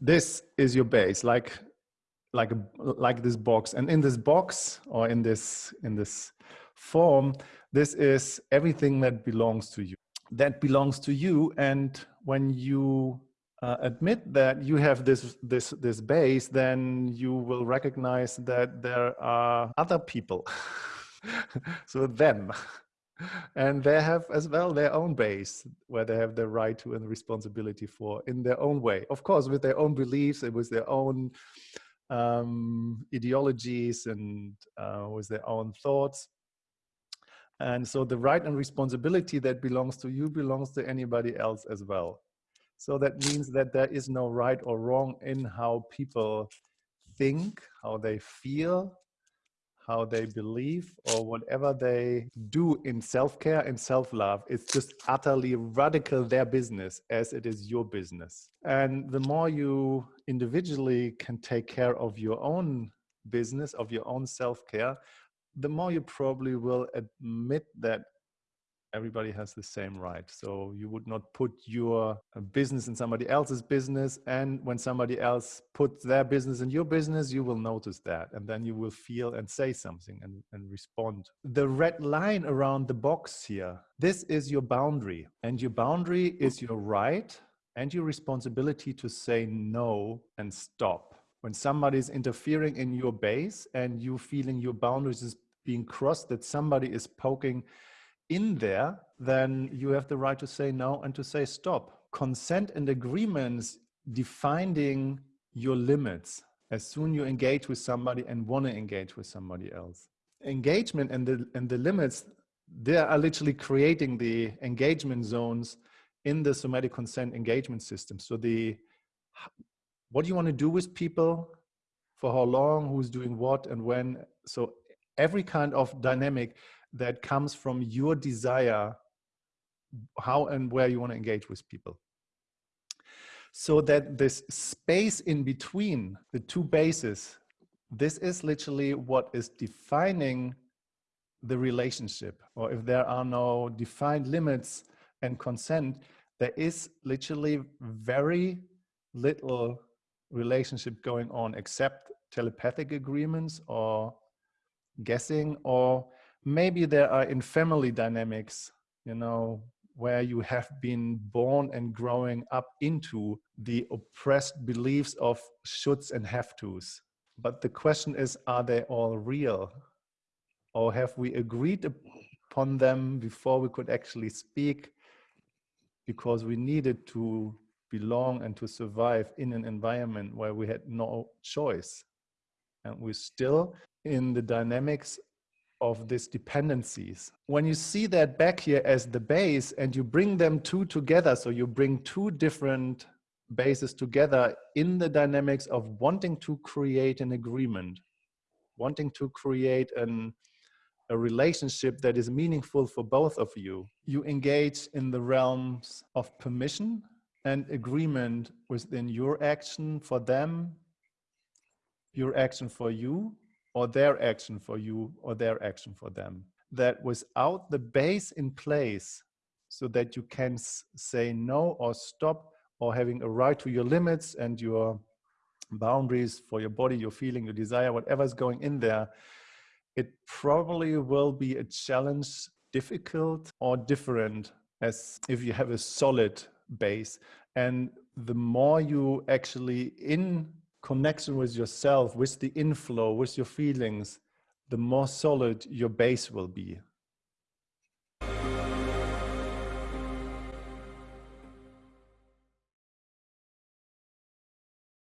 this is your base, like like like this box, and in this box or in this in this form, this is everything that belongs to you. That belongs to you, and when you uh, admit that you have this this this base, then you will recognize that there are other people. so them and they have as well their own base where they have the right to and responsibility for in their own way. Of course with their own beliefs and with their own um, ideologies and uh, with their own thoughts. And so the right and responsibility that belongs to you belongs to anybody else as well. So that means that there is no right or wrong in how people think how they feel how they believe or whatever they do in self-care and self-love it's just utterly radical their business as it is your business. And the more you individually can take care of your own business of your own self-care the more you probably will admit that everybody has the same right. So you would not put your uh, business in somebody else's business. And when somebody else puts their business in your business, you will notice that. And then you will feel and say something and, and respond. The red line around the box here, this is your boundary. And your boundary is your right and your responsibility to say no and stop. When somebody is interfering in your base and you feeling your boundaries is being crossed, that somebody is poking in there, then you have the right to say no and to say stop. Consent and agreements defining your limits as soon you engage with somebody and want to engage with somebody else. Engagement and the, and the limits, they are literally creating the engagement zones in the somatic consent engagement system. So the, what do you want to do with people, for how long, who's doing what and when. So every kind of dynamic that comes from your desire how and where you want to engage with people. So that this space in between the two bases this is literally what is defining the relationship or if there are no defined limits and consent there is literally very little relationship going on except telepathic agreements or guessing or maybe there are in family dynamics, you know, where you have been born and growing up into the oppressed beliefs of shoulds and have tos. But the question is, are they all real? Or have we agreed upon them before we could actually speak because we needed to belong and to survive in an environment where we had no choice? And we're still in the dynamics of these dependencies. When you see that back here as the base and you bring them two together, so you bring two different bases together in the dynamics of wanting to create an agreement, wanting to create an, a relationship that is meaningful for both of you. You engage in the realms of permission and agreement within your action for them, your action for you, or their action for you or their action for them. That without the base in place so that you can say no or stop or having a right to your limits and your boundaries for your body, your feeling, your desire, whatever is going in there, it probably will be a challenge, difficult or different as if you have a solid base. And the more you actually in connection with yourself, with the inflow, with your feelings, the more solid your base will be.